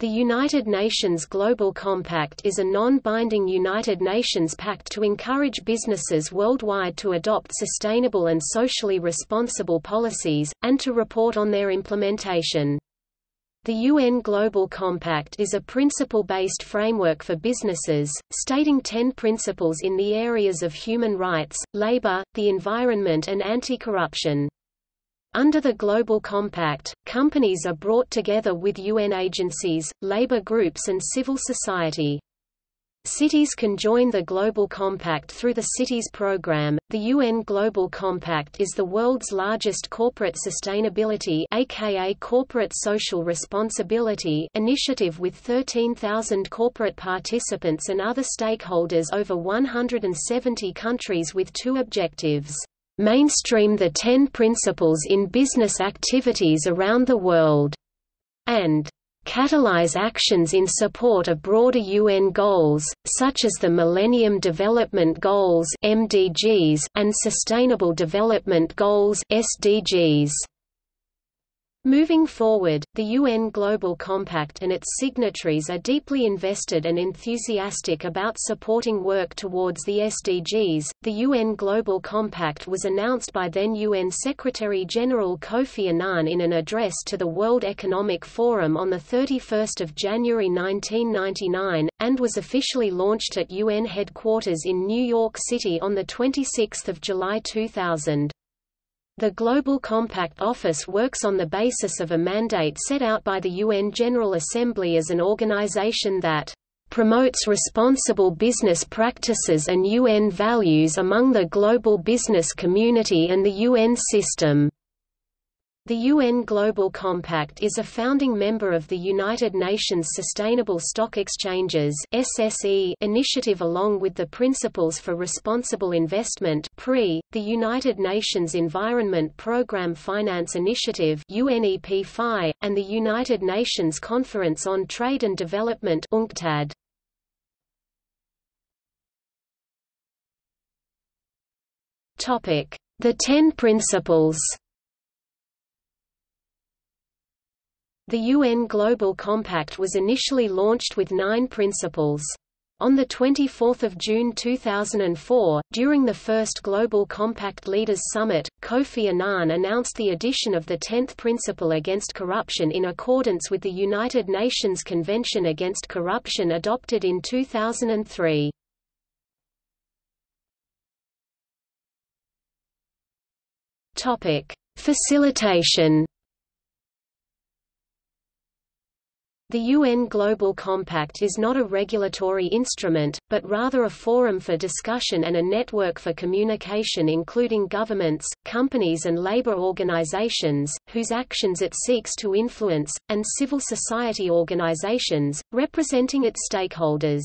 The United Nations Global Compact is a non-binding United Nations pact to encourage businesses worldwide to adopt sustainable and socially responsible policies, and to report on their implementation. The UN Global Compact is a principle-based framework for businesses, stating ten principles in the areas of human rights, labor, the environment and anti-corruption. Under the Global Compact, companies are brought together with UN agencies, labor groups and civil society. Cities can join the Global Compact through the Cities Program. The UN Global Compact is the world's largest corporate sustainability aka corporate social responsibility initiative with 13,000 corporate participants and other stakeholders over 170 countries with two objectives mainstream the Ten Principles in business activities around the world, and catalyze actions in support of broader UN goals, such as the Millennium Development Goals (MDGs) and Sustainable Development Goals (SDGs). Moving forward, the UN Global Compact and its signatories are deeply invested and enthusiastic about supporting work towards the SDGs. The UN Global Compact was announced by then UN Secretary General Kofi Annan in an address to the World Economic Forum on 31 January 1999, and was officially launched at UN headquarters in New York City on 26 July 2000. The Global Compact Office works on the basis of a mandate set out by the UN General Assembly as an organization that promotes responsible business practices and UN values among the global business community and the UN system. The UN Global Compact is a founding member of the United Nations Sustainable Stock Exchanges (SSE) initiative along with the Principles for Responsible Investment (PRI), the United Nations Environment Programme Finance Initiative (UNEP-FI), and the United Nations Conference on Trade and Development (UNCTAD). The Ten Principles. The UN Global Compact was initially launched with nine principles. On 24 June 2004, during the first Global Compact Leaders Summit, Kofi Annan announced the addition of the tenth principle against corruption in accordance with the United Nations Convention Against Corruption adopted in 2003. Facilitation The UN Global Compact is not a regulatory instrument, but rather a forum for discussion and a network for communication including governments, companies and labor organizations, whose actions it seeks to influence, and civil society organizations, representing its stakeholders.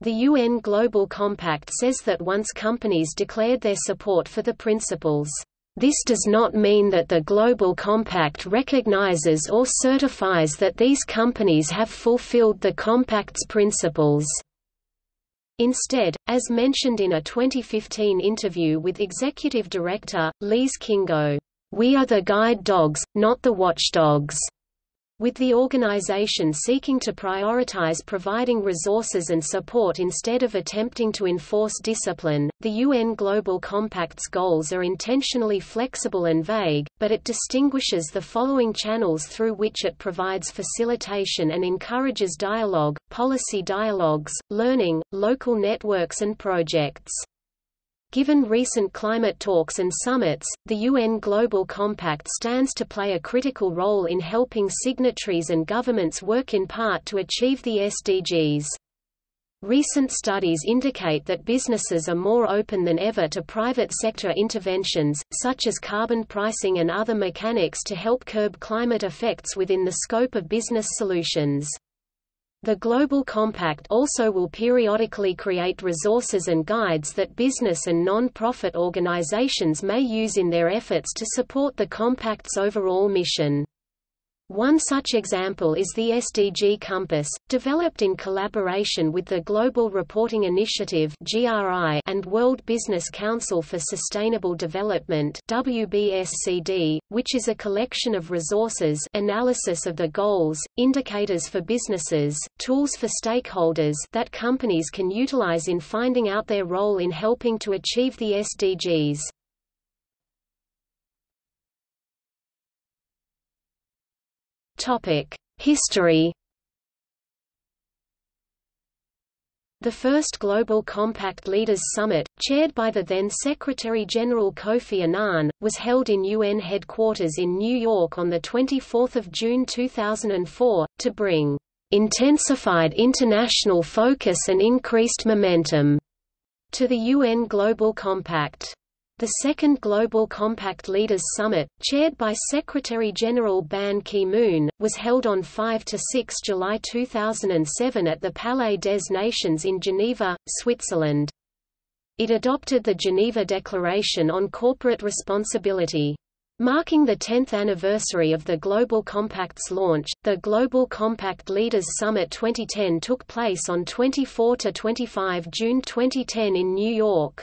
The UN Global Compact says that once companies declared their support for the principles this does not mean that the Global Compact recognizes or certifies that these companies have fulfilled the Compact's principles. Instead, as mentioned in a 2015 interview with Executive Director, Lise Kingo, "...we are the guide dogs, not the watchdogs." With the organization seeking to prioritize providing resources and support instead of attempting to enforce discipline. The UN Global Compact's goals are intentionally flexible and vague, but it distinguishes the following channels through which it provides facilitation and encourages dialogue, policy dialogues, learning, local networks and projects. Given recent climate talks and summits, the UN Global Compact stands to play a critical role in helping signatories and governments work in part to achieve the SDGs. Recent studies indicate that businesses are more open than ever to private sector interventions, such as carbon pricing and other mechanics to help curb climate effects within the scope of business solutions. The Global Compact also will periodically create resources and guides that business and non-profit organizations may use in their efforts to support the Compact's overall mission. One such example is the SDG Compass, developed in collaboration with the Global Reporting Initiative and World Business Council for Sustainable Development WBSCD, which is a collection of resources analysis of the goals, indicators for businesses, tools for stakeholders that companies can utilize in finding out their role in helping to achieve the SDGs. History The first Global Compact Leaders Summit, chaired by the then Secretary-General Kofi Annan, was held in UN headquarters in New York on 24 June 2004, to bring "...intensified international focus and increased momentum," to the UN Global Compact. The second Global Compact Leaders Summit, chaired by Secretary-General Ban Ki-moon, was held on 5–6 July 2007 at the Palais des Nations in Geneva, Switzerland. It adopted the Geneva Declaration on Corporate Responsibility. Marking the 10th anniversary of the Global Compact's launch, the Global Compact Leaders Summit 2010 took place on 24–25 June 2010 in New York.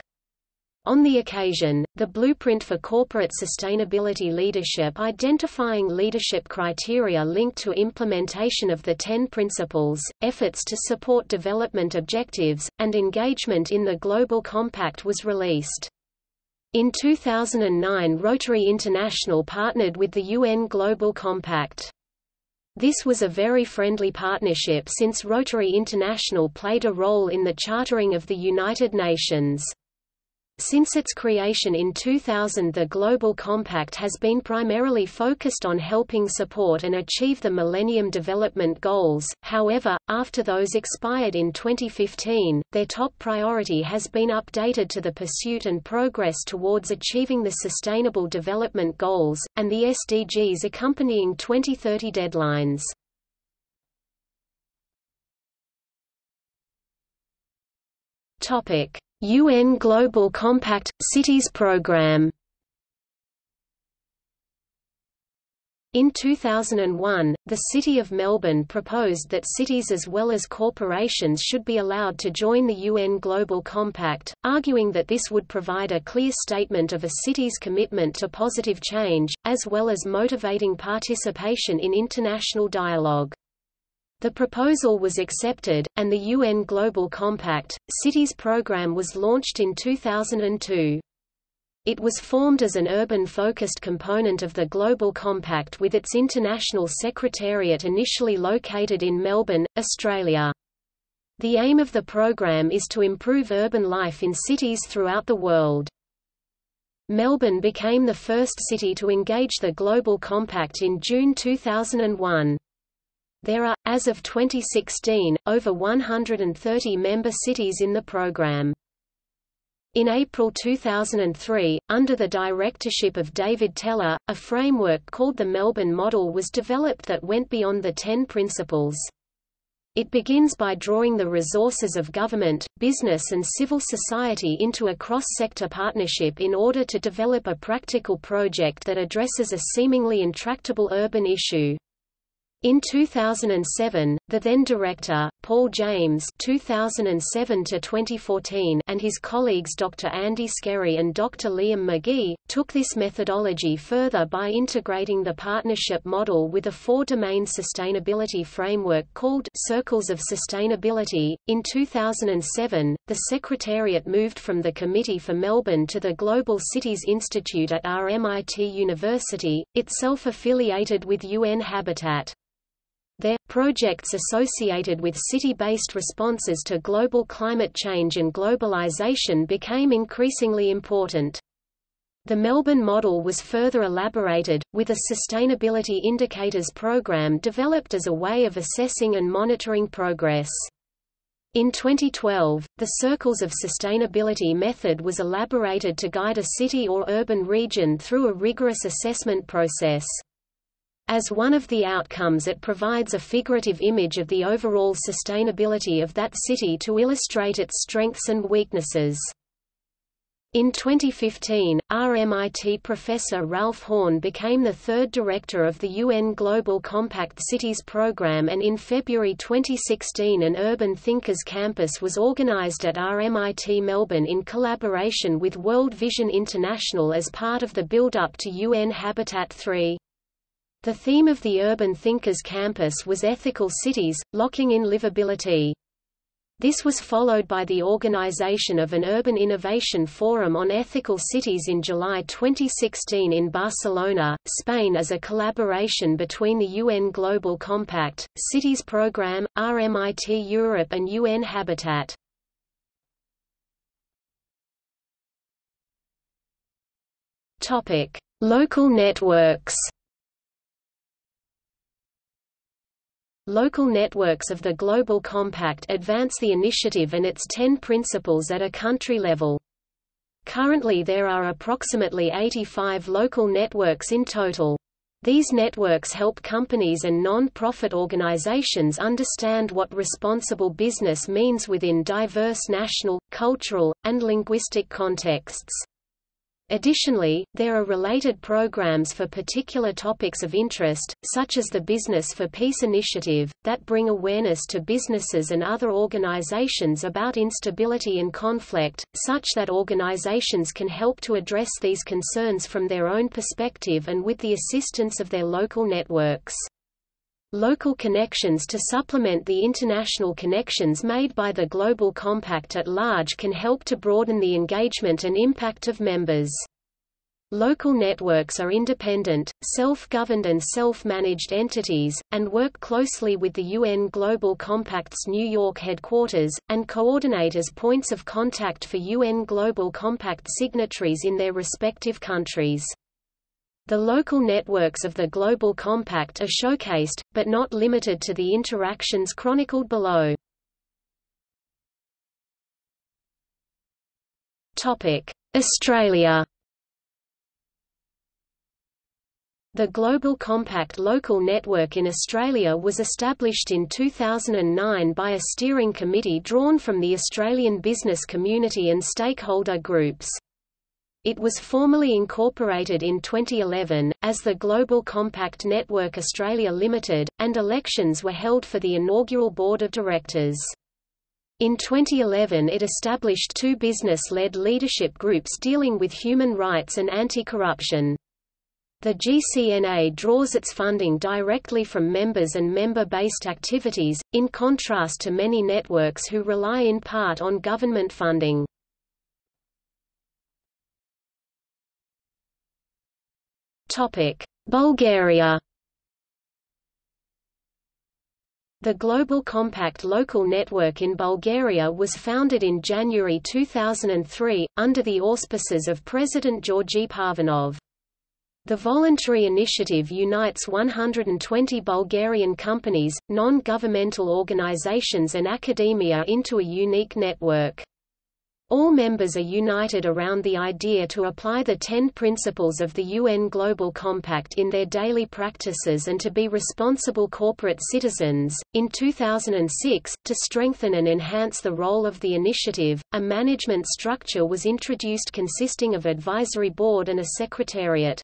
On the occasion, the Blueprint for Corporate Sustainability Leadership identifying leadership criteria linked to implementation of the Ten Principles, efforts to support development objectives, and engagement in the Global Compact was released. In 2009 Rotary International partnered with the UN Global Compact. This was a very friendly partnership since Rotary International played a role in the chartering of the United Nations. Since its creation in 2000 the Global Compact has been primarily focused on helping support and achieve the Millennium Development Goals, however, after those expired in 2015, their top priority has been updated to the pursuit and progress towards achieving the Sustainable Development Goals, and the SDGs accompanying 2030 deadlines. Topic UN Global Compact – Cities Programme In 2001, the City of Melbourne proposed that cities as well as corporations should be allowed to join the UN Global Compact, arguing that this would provide a clear statement of a city's commitment to positive change, as well as motivating participation in international dialogue. The proposal was accepted, and the UN Global Compact, Cities Programme was launched in 2002. It was formed as an urban-focused component of the Global Compact with its international secretariat initially located in Melbourne, Australia. The aim of the program is to improve urban life in cities throughout the world. Melbourne became the first city to engage the Global Compact in June 2001. There are, as of 2016, over 130 member cities in the program. In April 2003, under the directorship of David Teller, a framework called the Melbourne Model was developed that went beyond the Ten Principles. It begins by drawing the resources of government, business and civil society into a cross-sector partnership in order to develop a practical project that addresses a seemingly intractable urban issue. In 2007, the then director, Paul James 2007 and his colleagues Dr. Andy Scerri and Dr. Liam Magee, took this methodology further by integrating the partnership model with a four-domain sustainability framework called Circles of Sustainability. In 2007, the Secretariat moved from the Committee for Melbourne to the Global Cities Institute at RMIT University, itself affiliated with UN Habitat. There, projects associated with city-based responses to global climate change and globalization became increasingly important. The Melbourne model was further elaborated, with a Sustainability Indicators program developed as a way of assessing and monitoring progress. In 2012, the Circles of Sustainability method was elaborated to guide a city or urban region through a rigorous assessment process. As one of the outcomes it provides a figurative image of the overall sustainability of that city to illustrate its strengths and weaknesses. In 2015, RMIT professor Ralph Horne became the third director of the UN Global Compact Cities program and in February 2016 an Urban Thinkers campus was organized at RMIT Melbourne in collaboration with World Vision International as part of the build-up to UN Habitat 3. The theme of the Urban Thinkers campus was Ethical Cities, Locking in Livability. This was followed by the organization of an Urban Innovation Forum on Ethical Cities in July 2016 in Barcelona, Spain as a collaboration between the UN Global Compact, Cities Programme, RMIT Europe and UN Habitat. Local networks Local networks of the Global Compact advance the initiative and its 10 principles at a country level. Currently there are approximately 85 local networks in total. These networks help companies and non-profit organizations understand what responsible business means within diverse national, cultural, and linguistic contexts. Additionally, there are related programs for particular topics of interest, such as the Business for Peace initiative, that bring awareness to businesses and other organizations about instability and conflict, such that organizations can help to address these concerns from their own perspective and with the assistance of their local networks. Local connections to supplement the international connections made by the Global Compact at large can help to broaden the engagement and impact of members. Local networks are independent, self-governed and self-managed entities, and work closely with the UN Global Compact's New York headquarters, and coordinate as points of contact for UN Global Compact signatories in their respective countries. The local networks of the Global Compact are showcased, but not limited to the interactions chronicled below. Australia The Global Compact Local Network in Australia was established in 2009 by a steering committee drawn from the Australian business community and stakeholder groups. It was formally incorporated in 2011, as the Global Compact Network Australia Limited, and elections were held for the inaugural board of directors. In 2011 it established two business-led leadership groups dealing with human rights and anti-corruption. The GCNA draws its funding directly from members and member-based activities, in contrast to many networks who rely in part on government funding. Bulgaria The Global Compact Local Network in Bulgaria was founded in January 2003, under the auspices of President Georgi Parvanov. The voluntary initiative unites 120 Bulgarian companies, non-governmental organizations and academia into a unique network. All members are united around the idea to apply the ten principles of the UN Global Compact in their daily practices and to be responsible corporate citizens. In 2006, to strengthen and enhance the role of the initiative, a management structure was introduced consisting of advisory board and a secretariat.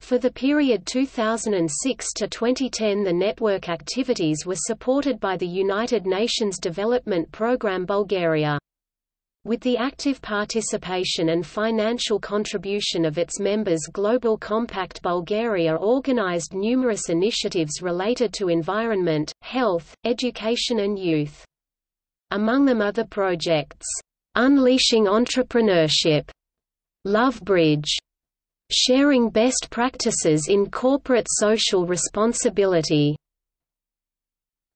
For the period 2006 to 2010 the network activities were supported by the United Nations Development Programme Bulgaria. With the active participation and financial contribution of its members Global Compact Bulgaria organized numerous initiatives related to environment, health, education and youth. Among them are the projects, "'Unleashing Entrepreneurship", Love Bridge, "'Sharing Best Practices in Corporate Social Responsibility",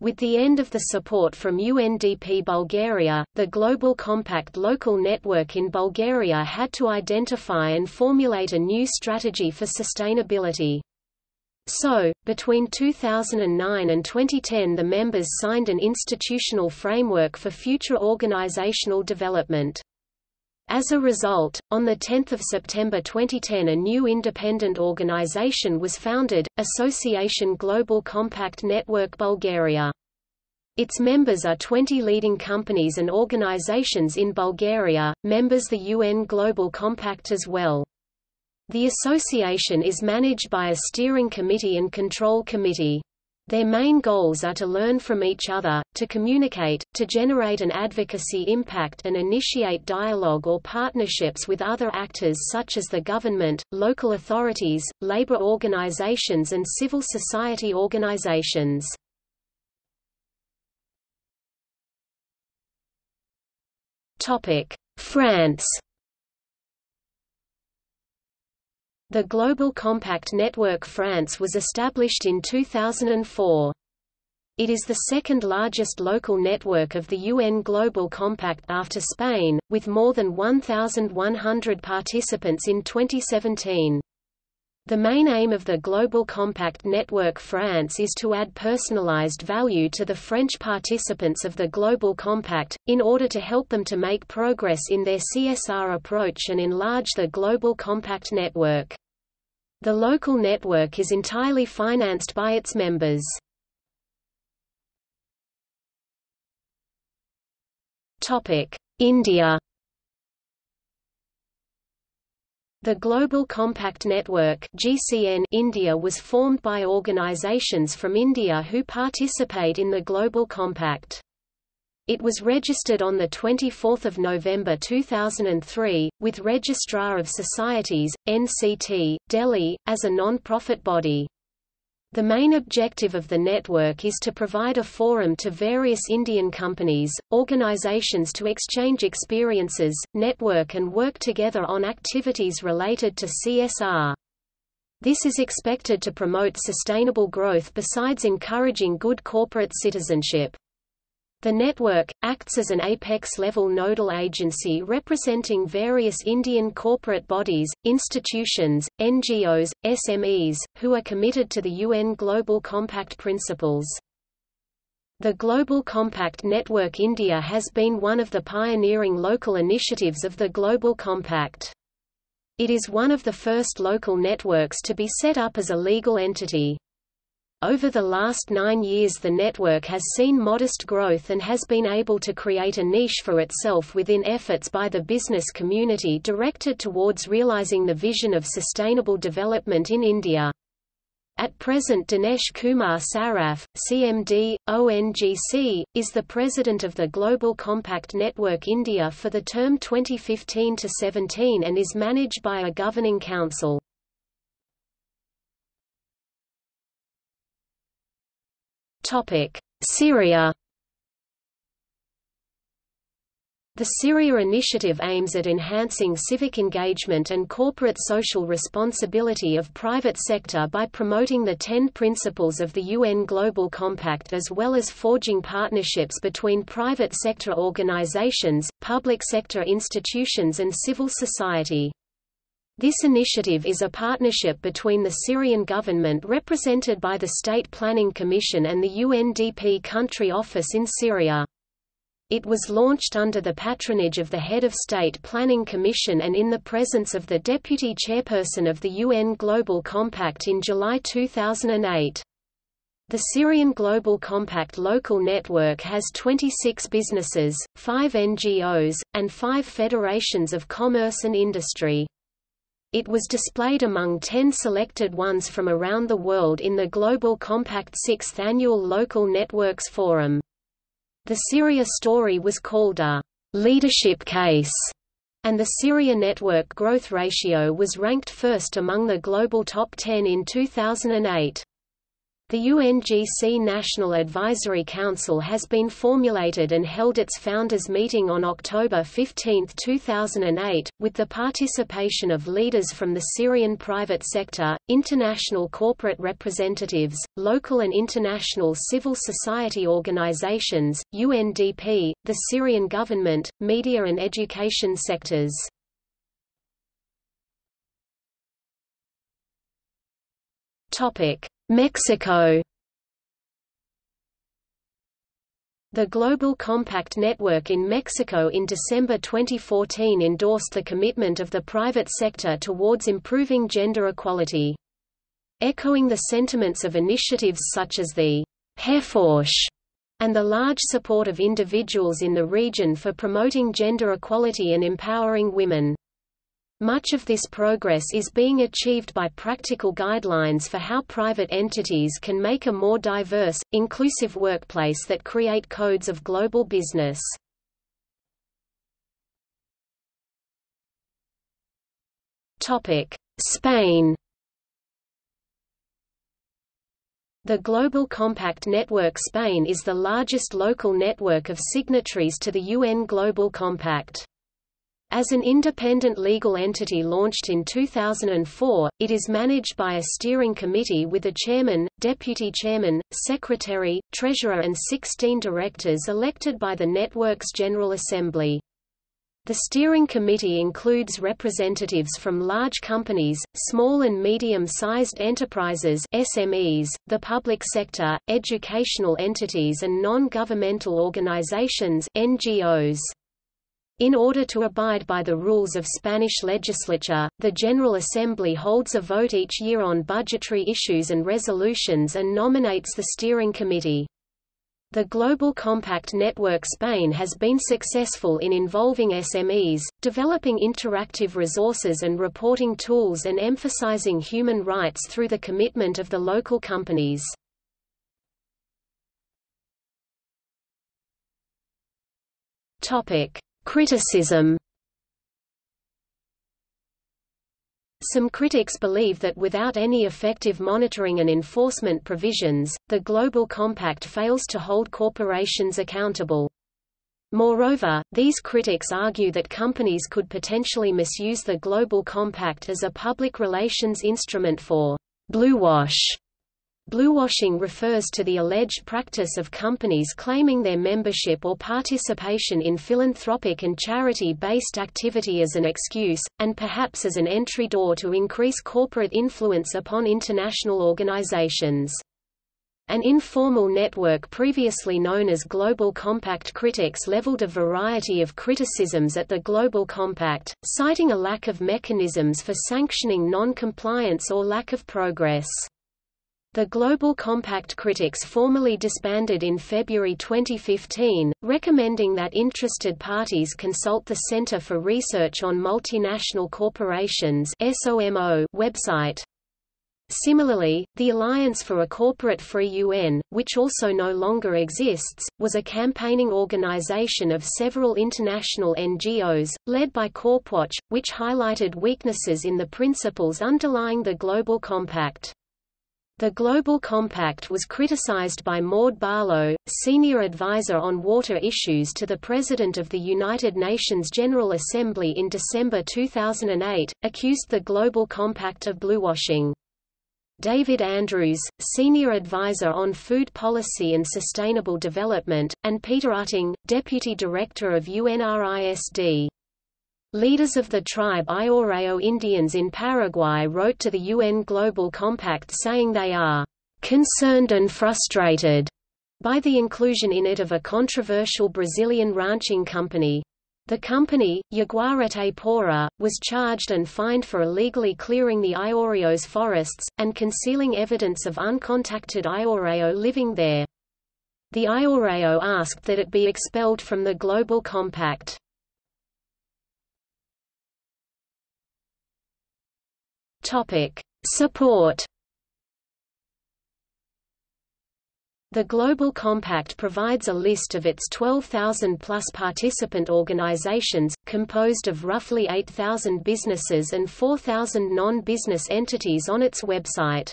with the end of the support from UNDP Bulgaria, the Global Compact local network in Bulgaria had to identify and formulate a new strategy for sustainability. So, between 2009 and 2010 the members signed an institutional framework for future organizational development. As a result, on 10 September 2010 a new independent organization was founded, Association Global Compact Network Bulgaria. Its members are 20 leading companies and organizations in Bulgaria, members the UN Global Compact as well. The association is managed by a steering committee and control committee. Their main goals are to learn from each other, to communicate, to generate an advocacy impact and initiate dialogue or partnerships with other actors such as the government, local authorities, labor organizations and civil society organizations. France The Global Compact Network France was established in 2004. It is the second largest local network of the UN Global Compact after Spain, with more than 1,100 participants in 2017. The main aim of the Global Compact Network France is to add personalized value to the French participants of the Global Compact, in order to help them to make progress in their CSR approach and enlarge the Global Compact network. The local network is entirely financed by its members. India The Global Compact Network GCN India was formed by organizations from India who participate in the Global Compact. It was registered on 24 November 2003, with Registrar of Societies, NCT, Delhi, as a non-profit body. The main objective of the network is to provide a forum to various Indian companies, organizations to exchange experiences, network and work together on activities related to CSR. This is expected to promote sustainable growth besides encouraging good corporate citizenship. The network, acts as an apex-level nodal agency representing various Indian corporate bodies, institutions, NGOs, SMEs, who are committed to the UN Global Compact principles. The Global Compact Network India has been one of the pioneering local initiatives of the Global Compact. It is one of the first local networks to be set up as a legal entity. Over the last nine years the network has seen modest growth and has been able to create a niche for itself within efforts by the business community directed towards realizing the vision of sustainable development in India. At present Dinesh Kumar Saraf, CMD, ONGC, is the president of the Global Compact Network India for the term 2015–17 and is managed by a governing council. Syria The Syria Initiative aims at enhancing civic engagement and corporate social responsibility of private sector by promoting the ten principles of the UN Global Compact as well as forging partnerships between private sector organizations, public sector institutions and civil society. This initiative is a partnership between the Syrian government represented by the State Planning Commission and the UNDP Country Office in Syria. It was launched under the patronage of the head of State Planning Commission and in the presence of the deputy chairperson of the UN Global Compact in July 2008. The Syrian Global Compact local network has 26 businesses, 5 NGOs, and 5 federations of commerce and industry. It was displayed among 10 selected ones from around the world in the Global Compact 6th Annual Local Networks Forum. The Syria story was called a leadership case, and the Syria network growth ratio was ranked first among the global top 10 in 2008. The UNGC National Advisory Council has been formulated and held its founders meeting on October 15, 2008, with the participation of leaders from the Syrian private sector, international corporate representatives, local and international civil society organizations, UNDP, the Syrian government, media and education sectors. Topic Mexico The Global Compact Network in Mexico in December 2014 endorsed the commitment of the private sector towards improving gender equality. Echoing the sentiments of initiatives such as the HeForShe and the large support of individuals in the region for promoting gender equality and empowering women. Much of this progress is being achieved by practical guidelines for how private entities can make a more diverse, inclusive workplace that create codes of global business. Spain The Global Compact Network Spain is the largest local network of signatories to the UN Global Compact. As an independent legal entity launched in 2004, it is managed by a steering committee with a chairman, deputy chairman, secretary, treasurer and 16 directors elected by the network's General Assembly. The steering committee includes representatives from large companies, small and medium-sized enterprises SMEs, the public sector, educational entities and non-governmental organizations NGOs. In order to abide by the rules of Spanish legislature, the General Assembly holds a vote each year on budgetary issues and resolutions and nominates the steering committee. The Global Compact Network Spain has been successful in involving SMEs, developing interactive resources and reporting tools and emphasizing human rights through the commitment of the local companies. Topic: Criticism Some critics believe that without any effective monitoring and enforcement provisions, the Global Compact fails to hold corporations accountable. Moreover, these critics argue that companies could potentially misuse the Global Compact as a public relations instrument for bluewash Bluewashing refers to the alleged practice of companies claiming their membership or participation in philanthropic and charity-based activity as an excuse, and perhaps as an entry door to increase corporate influence upon international organizations. An informal network previously known as Global Compact critics leveled a variety of criticisms at the Global Compact, citing a lack of mechanisms for sanctioning non-compliance or lack of progress. The Global Compact critics formally disbanded in February 2015, recommending that interested parties consult the Center for Research on Multinational Corporations website. Similarly, the Alliance for a Corporate-Free UN, which also no longer exists, was a campaigning organization of several international NGOs, led by CorpWatch, which highlighted weaknesses in the principles underlying the Global Compact. The Global Compact was criticized by Maude Barlow, senior advisor on water issues to the President of the United Nations General Assembly in December 2008, accused the Global Compact of bluewashing. David Andrews, senior advisor on food policy and sustainable development, and Peter Utting, deputy director of UNRISD. Leaders of the tribe Ayoreo Indians in Paraguay wrote to the UN Global Compact saying they are concerned and frustrated by the inclusion in it of a controversial Brazilian ranching company. The company, Yaguarete Pora, was charged and fined for illegally clearing the Ayoreo's forests, and concealing evidence of uncontacted Ayoreo living there. The Ayoreo asked that it be expelled from the Global Compact. Topic: Support. The Global Compact provides a list of its 12,000-plus participant organizations, composed of roughly 8,000 businesses and 4,000 non-business entities on its website.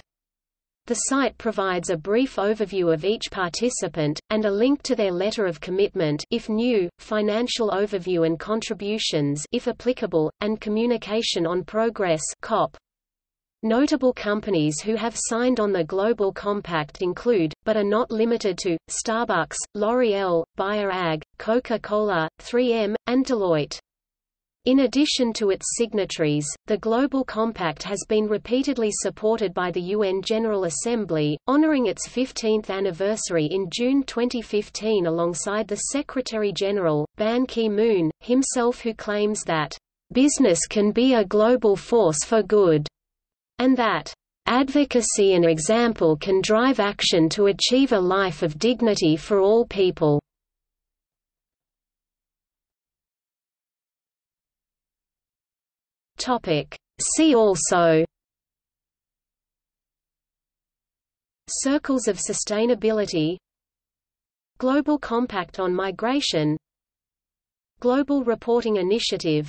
The site provides a brief overview of each participant, and a link to their letter of commitment if new, financial overview and contributions if applicable, and communication on progress COP. Notable companies who have signed on the Global Compact include, but are not limited to, Starbucks, L'Oreal, Bayer AG, Coca-Cola, 3M, and Deloitte. In addition to its signatories, the Global Compact has been repeatedly supported by the UN General Assembly, honoring its 15th anniversary in June 2015 alongside the Secretary-General, Ban Ki-moon, himself who claims that, "...business can be a global force for good." And that Advocacy and example can drive action to achieve a life of dignity for all people. See also Circles of Sustainability Global Compact on Migration Global Reporting Initiative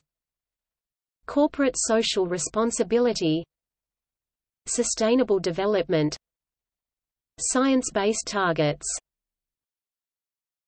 Corporate Social Responsibility Sustainable Development. Science-based targets